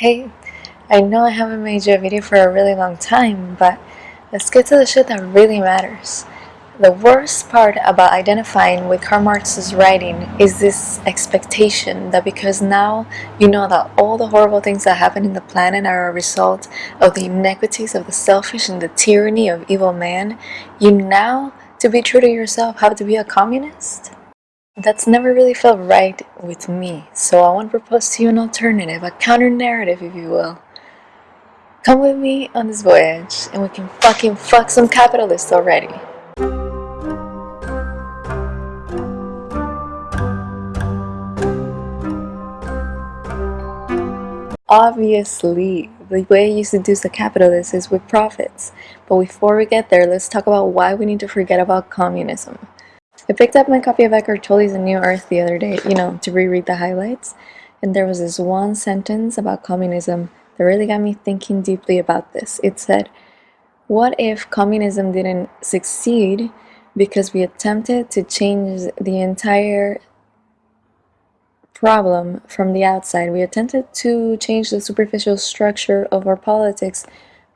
Hey, I know I haven't made you a video for a really long time, but let's get to the shit that really matters. The worst part about identifying with Karl Marx's writing is this expectation that because now you know that all the horrible things that happen in the planet are a result of the inequities of the selfish and the tyranny of evil man, you now, to be true to yourself, have to be a communist? That's never really felt right with me, so I want to propose to you an alternative, a counter-narrative if you will. Come with me on this voyage, and we can fucking fuck some capitalists already. Obviously, the way you seduce the capitalist is with profits. But before we get there, let's talk about why we need to forget about communism. I picked up my copy of Eckhart Tolle's A New Earth the other day, you know, to reread the highlights, and there was this one sentence about communism that really got me thinking deeply about this. It said, what if communism didn't succeed because we attempted to change the entire problem from the outside. We attempted to change the superficial structure of our politics,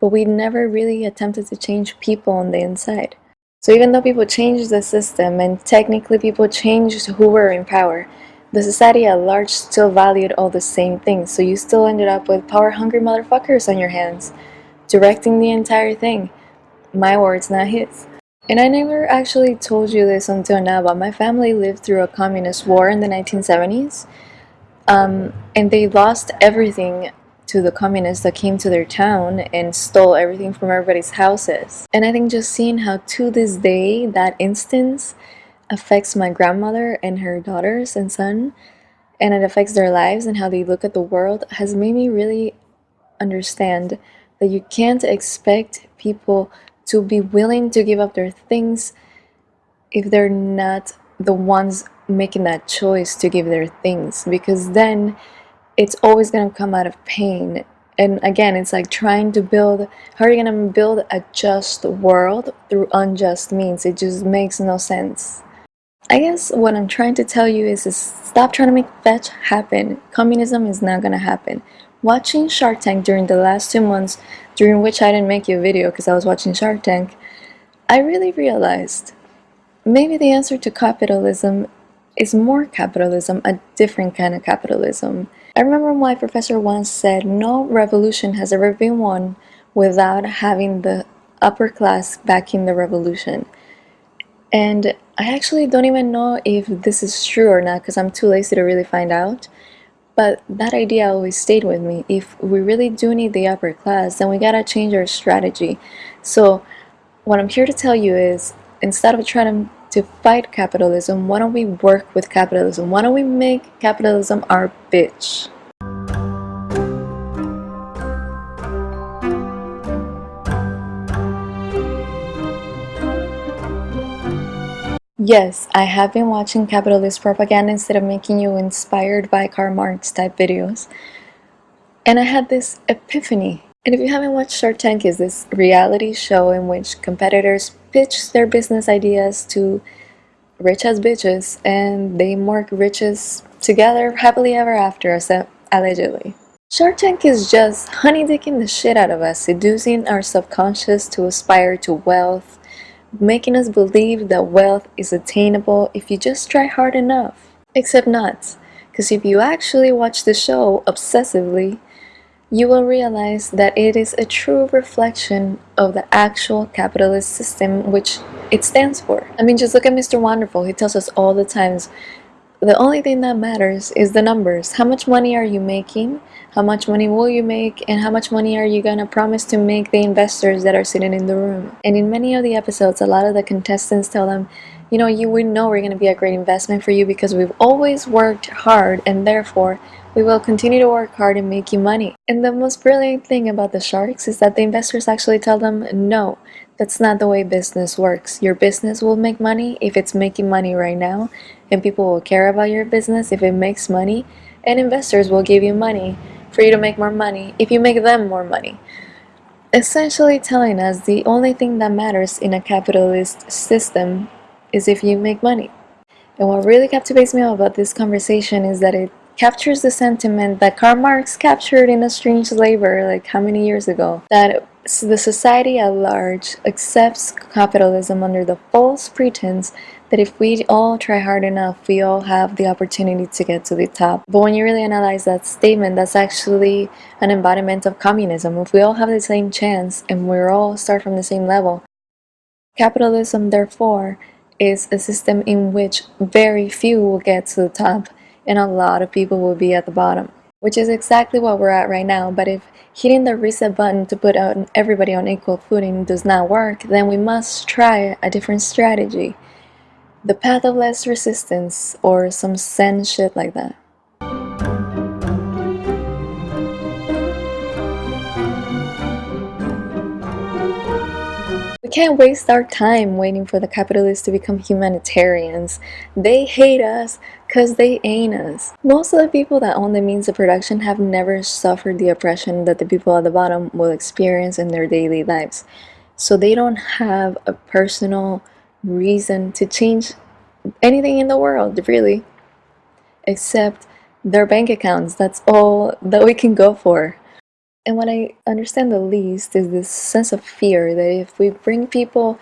but we never really attempted to change people on the inside. So even though people changed the system and technically people changed who were in power, the society at large still valued all the same things. So you still ended up with power-hungry motherfuckers on your hands, directing the entire thing. My words, not his. And I never actually told you this until now, but my family lived through a communist war in the 1970s. Um, and they lost everything to the communists that came to their town and stole everything from everybody's houses. And I think just seeing how to this day that instance affects my grandmother and her daughters and son and it affects their lives and how they look at the world has made me really understand that you can't expect people to be willing to give up their things if they're not the ones making that choice to give their things because then it's always going to come out of pain. And again it's like trying to build how are you going to build a just world through unjust means? It just makes no sense. I guess what I'm trying to tell you is, is stop trying to make fetch happen. Communism is not going to happen. Watching Shark Tank during the last two months during which I didn't make you a video because I was watching Shark Tank I really realized maybe the answer to capitalism is more capitalism, a different kind of capitalism. I remember my professor once said, no revolution has ever been won without having the upper class backing the revolution. And I actually don't even know if this is true or not because I'm too lazy to really find out. But that idea always stayed with me. If we really do need the upper class, then we gotta change our strategy. So what I'm here to tell you is, instead of trying to, to fight capitalism, why don't we work with capitalism? Why don't we make capitalism our bitch? Yes, I have been watching capitalist propaganda instead of making you inspired by Karl Marx type videos. And I had this epiphany. And if you haven't watched Shark Tank, is this reality show in which competitors pitch their business ideas to rich as bitches and they work riches together happily ever after, allegedly. Shark Tank is just honeydicking the shit out of us, seducing our subconscious to aspire to wealth, making us believe that wealth is attainable if you just try hard enough. Except not, because if you actually watch the show obsessively, you will realize that it is a true reflection of the actual capitalist system which it stands for. I mean, just look at Mr. Wonderful. He tells us all the times, the only thing that matters is the numbers. How much money are you making? How much money will you make? And how much money are you gonna promise to make the investors that are sitting in the room? And in many of the episodes, a lot of the contestants tell them, you know, you we know we're gonna be a great investment for you because we've always worked hard and therefore we will continue to work hard and make you money. And the most brilliant thing about the sharks is that the investors actually tell them, no, that's not the way business works. Your business will make money if it's making money right now, and people will care about your business if it makes money, and investors will give you money for you to make more money if you make them more money. Essentially telling us the only thing that matters in a capitalist system is if you make money. And what really captivates me about this conversation is that it captures the sentiment that Karl Marx captured in Estranged Labor like how many years ago that the society at large accepts capitalism under the false pretense that if we all try hard enough, we all have the opportunity to get to the top. But when you really analyze that statement, that's actually an embodiment of communism. If we all have the same chance and we're all start from the same level, capitalism, therefore, is a system in which very few will get to the top and a lot of people will be at the bottom, which is exactly what we're at right now. But if hitting the reset button to put everybody on equal footing does not work, then we must try a different strategy. The path of less resistance or some zen shit like that. We can't waste our time waiting for the capitalists to become humanitarians. They hate us because they ain't us. Most of the people that own the means of production have never suffered the oppression that the people at the bottom will experience in their daily lives. So they don't have a personal reason to change anything in the world, really, except their bank accounts. That's all that we can go for. And what I understand the least is this sense of fear that if we bring people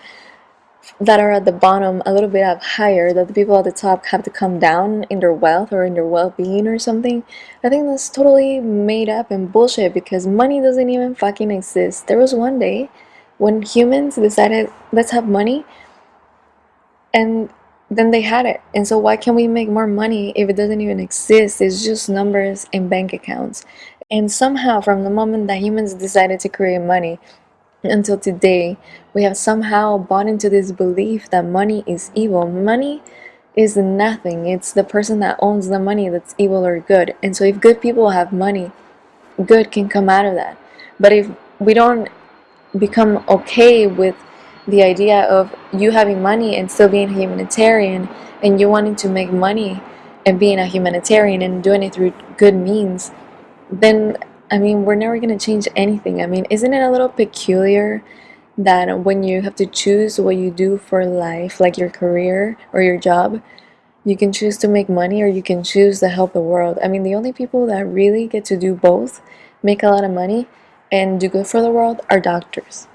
that are at the bottom a little bit up higher, that the people at the top have to come down in their wealth or in their well-being or something, I think that's totally made up and bullshit because money doesn't even fucking exist. There was one day when humans decided, let's have money, and then they had it. And so why can't we make more money if it doesn't even exist? It's just numbers in bank accounts. And somehow, from the moment that humans decided to create money until today, we have somehow bought into this belief that money is evil. Money is nothing. It's the person that owns the money that's evil or good. And so if good people have money, good can come out of that. But if we don't become okay with the idea of you having money and still being humanitarian and you wanting to make money and being a humanitarian and doing it through good means, then I mean, we're never going to change anything. I mean, isn't it a little peculiar that when you have to choose what you do for life, like your career or your job, you can choose to make money or you can choose to help the world. I mean, the only people that really get to do both, make a lot of money, and do good for the world are doctors.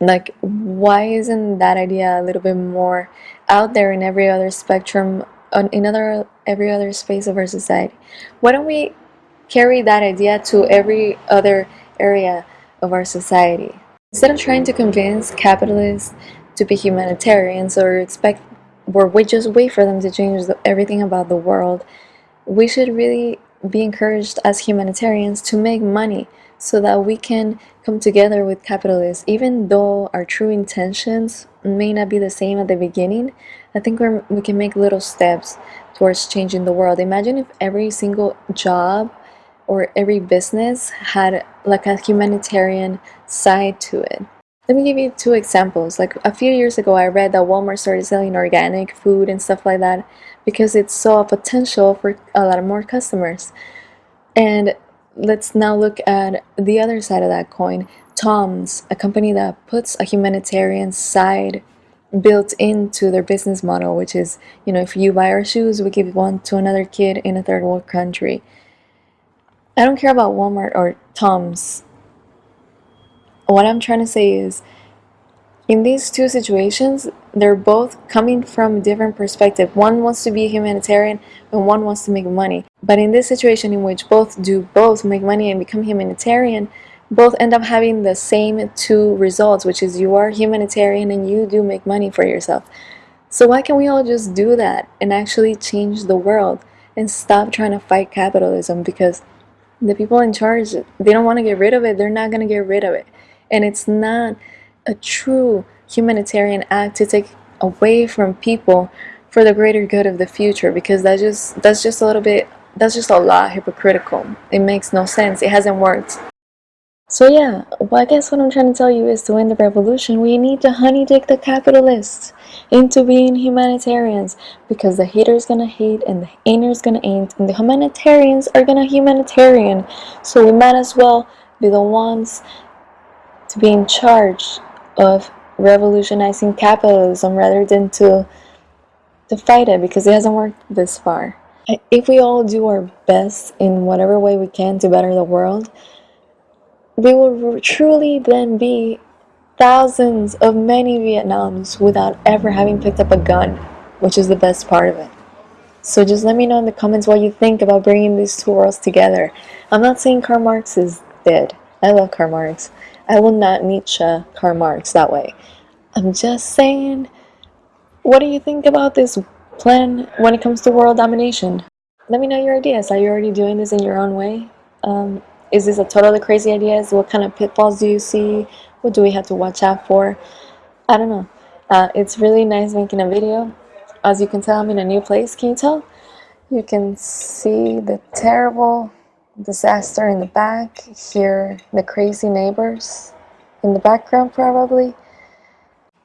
Like, why isn't that idea a little bit more out there in every other spectrum in other every other space of our society. Why don't we carry that idea to every other area of our society? Instead of trying to convince capitalists to be humanitarians or expect or we just wait for them to change the, everything about the world, we should really be encouraged as humanitarians to make money so that we can come together with capitalists even though our true intentions may not be the same at the beginning I think we we can make little steps towards changing the world imagine if every single job or every business had like a humanitarian side to it let me give you two examples like a few years ago I read that Walmart started selling organic food and stuff like that because it saw a potential for a lot of more customers and let's now look at the other side of that coin. Tom's, a company that puts a humanitarian side built into their business model, which is, you know, if you buy our shoes, we give one to another kid in a third world country. I don't care about Walmart or Tom's. What I'm trying to say is, in these two situations, they're both coming from a different perspective. One wants to be a humanitarian and one wants to make money. But in this situation in which both do both make money and become humanitarian, both end up having the same two results, which is you are humanitarian and you do make money for yourself. So why can't we all just do that and actually change the world and stop trying to fight capitalism because the people in charge, they don't want to get rid of it. They're not going to get rid of it. And it's not a true humanitarian act to take away from people for the greater good of the future because that just that's just a little bit that's just a lot hypocritical it makes no sense it hasn't worked so yeah well i guess what i'm trying to tell you is to win the revolution we need to honey dick the capitalists into being humanitarians because the haters gonna hate and the ainers gonna ain't and the humanitarians are gonna humanitarian so we might as well be the ones to be in charge of revolutionizing capitalism rather than to to fight it because it hasn't worked this far. If we all do our best in whatever way we can to better the world, we will truly then be thousands of many Vietnams without ever having picked up a gun, which is the best part of it. So just let me know in the comments what you think about bringing these two worlds together. I'm not saying Karl Marx is dead. I love Karl Marx. I will not Nietzsche Karl Marx that way. I'm just saying, what do you think about this plan when it comes to world domination? Let me know your ideas. Are you already doing this in your own way? Um, is this a totally crazy idea? What kind of pitfalls do you see? What do we have to watch out for? I don't know. Uh, it's really nice making a video. As you can tell, I'm in a new place. Can you tell? You can see the terrible disaster in the back, hear the crazy neighbors in the background probably.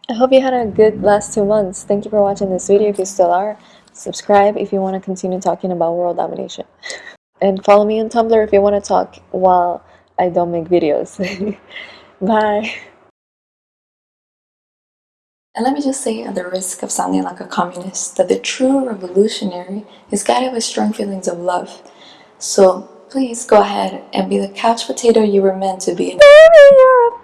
I hope you had a good last two months. Thank you for watching this video if you still are. Subscribe if you want to continue talking about world domination. And follow me on Tumblr if you want to talk while I don't make videos. Bye. And let me just say, at the risk of sounding like a communist, that the true revolutionary is guided by strong feelings of love. So please go ahead and be the couch potato you were meant to be. Baby, you're a